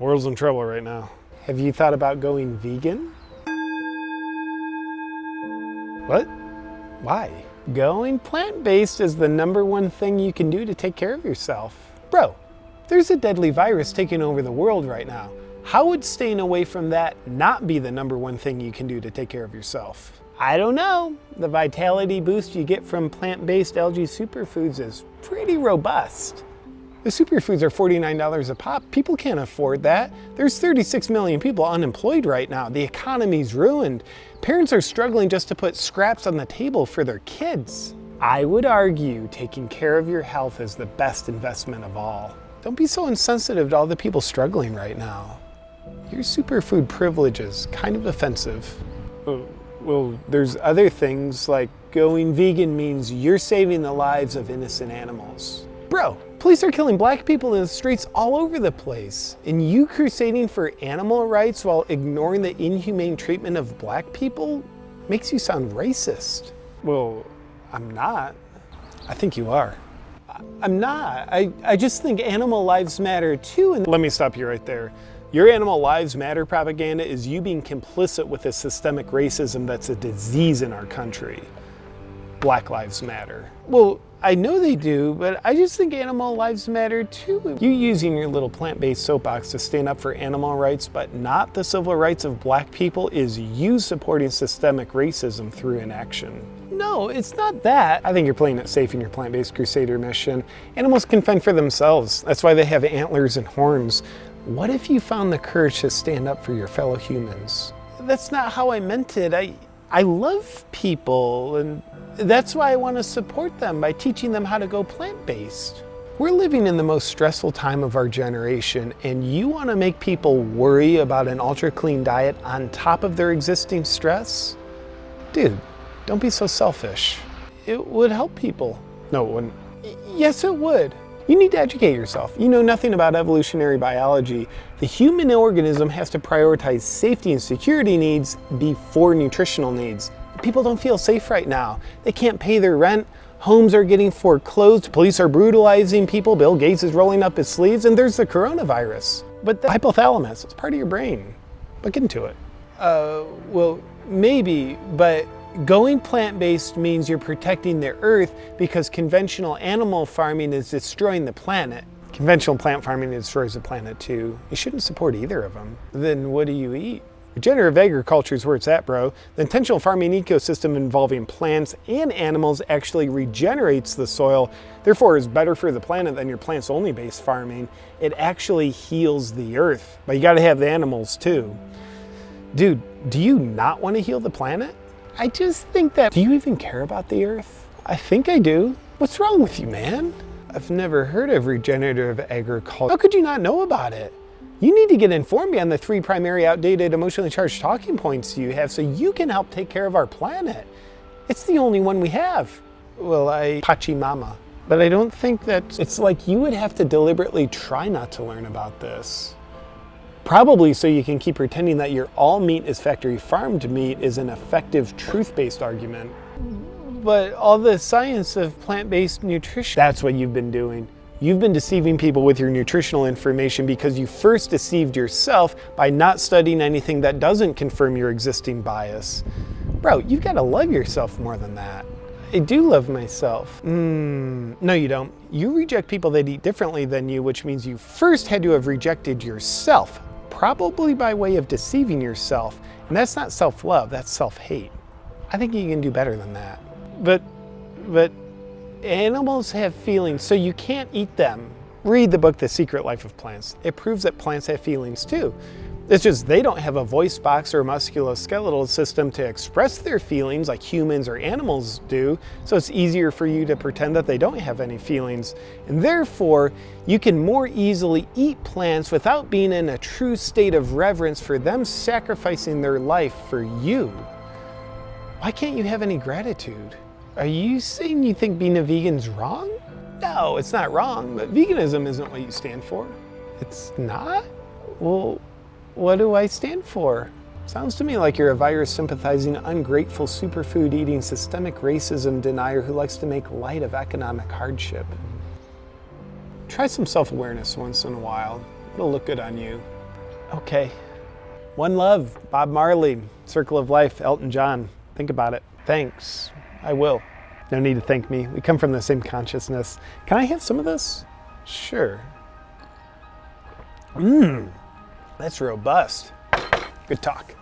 World's in trouble right now. Have you thought about going vegan? What? Why? Going plant-based is the number one thing you can do to take care of yourself. Bro, there's a deadly virus taking over the world right now. How would staying away from that not be the number one thing you can do to take care of yourself? I don't know. The vitality boost you get from plant-based algae superfoods is pretty robust. The superfoods are $49 a pop. People can't afford that. There's 36 million people unemployed right now. The economy's ruined. Parents are struggling just to put scraps on the table for their kids. I would argue taking care of your health is the best investment of all. Don't be so insensitive to all the people struggling right now. Your superfood privilege is kind of offensive. Oh, well, there's other things like going vegan means you're saving the lives of innocent animals. Bro, police are killing black people in the streets all over the place. And you crusading for animal rights while ignoring the inhumane treatment of black people makes you sound racist. Well, I'm not. I think you are. I'm not. I, I just think animal lives matter too. And Let me stop you right there. Your animal lives matter propaganda is you being complicit with the systemic racism that's a disease in our country. Black lives matter. Well, I know they do, but I just think animal lives matter too. You using your little plant-based soapbox to stand up for animal rights, but not the civil rights of black people is you supporting systemic racism through inaction. No, it's not that. I think you're playing it safe in your plant-based crusader mission. Animals can fend for themselves. That's why they have antlers and horns. What if you found the courage to stand up for your fellow humans? That's not how I meant it. I, I love people and that's why I want to support them by teaching them how to go plant-based. We're living in the most stressful time of our generation and you want to make people worry about an ultra clean diet on top of their existing stress? Dude, don't be so selfish. It would help people. No, it wouldn't. Yes, it would. You need to educate yourself. You know nothing about evolutionary biology. The human organism has to prioritize safety and security needs before nutritional needs. People don't feel safe right now. They can't pay their rent. Homes are getting foreclosed. Police are brutalizing people. Bill Gates is rolling up his sleeves. And there's the coronavirus. But the hypothalamus, it's part of your brain. But get into it. Uh, well, maybe, but Going plant-based means you're protecting the earth because conventional animal farming is destroying the planet. Conventional plant farming destroys the planet too. You shouldn't support either of them. Then what do you eat? Regenerative agriculture is where it's at, bro. The intentional farming ecosystem involving plants and animals actually regenerates the soil, therefore is better for the planet than your plants-only based farming. It actually heals the earth, but you gotta have the animals too. Dude, do you not want to heal the planet? I just think that, do you even care about the earth? I think I do. What's wrong with you, man? I've never heard of regenerative agriculture. How could you not know about it? You need to get informed beyond the three primary outdated emotionally charged talking points you have so you can help take care of our planet. It's the only one we have. Well, I Pachamama. But I don't think that it's like you would have to deliberately try not to learn about this. Probably so you can keep pretending that your all meat is factory farmed meat is an effective truth-based argument. But all the science of plant-based nutrition, that's what you've been doing. You've been deceiving people with your nutritional information because you first deceived yourself by not studying anything that doesn't confirm your existing bias. Bro, you've got to love yourself more than that. I do love myself. Mm, no, you don't. You reject people that eat differently than you, which means you first had to have rejected yourself probably by way of deceiving yourself. And that's not self-love, that's self-hate. I think you can do better than that. But, but animals have feelings, so you can't eat them. Read the book, The Secret Life of Plants. It proves that plants have feelings too. It's just they don't have a voice box or musculoskeletal system to express their feelings like humans or animals do, so it's easier for you to pretend that they don't have any feelings. And therefore, you can more easily eat plants without being in a true state of reverence for them sacrificing their life for you. Why can't you have any gratitude? Are you saying you think being a vegan's wrong? No, it's not wrong, but veganism isn't what you stand for. It's not? Well, what do I stand for? Sounds to me like you're a virus sympathizing, ungrateful, superfood eating, systemic racism denier who likes to make light of economic hardship. Try some self-awareness once in a while. It'll look good on you. Okay. One love, Bob Marley, Circle of Life, Elton John. Think about it. Thanks. I will. No need to thank me. We come from the same consciousness. Can I have some of this? Sure. Mmm, that's robust. Good talk.